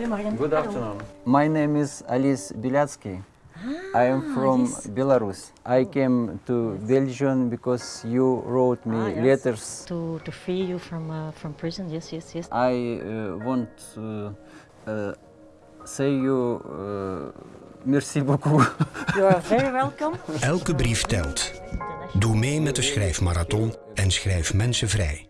Good afternoon. My name is Alice Bilatsky. I am from yes. Belarus. I came to Belgium because you wrote me Ah, yes. letters. To, to free you from, uh, from prison, yes, yes, yes. I uh, want to uh, say you uh, merci beaucoup. You are very welcome. Elke brief telt. Doe mee met de schrijfmarathon en schrijf mensen vrij.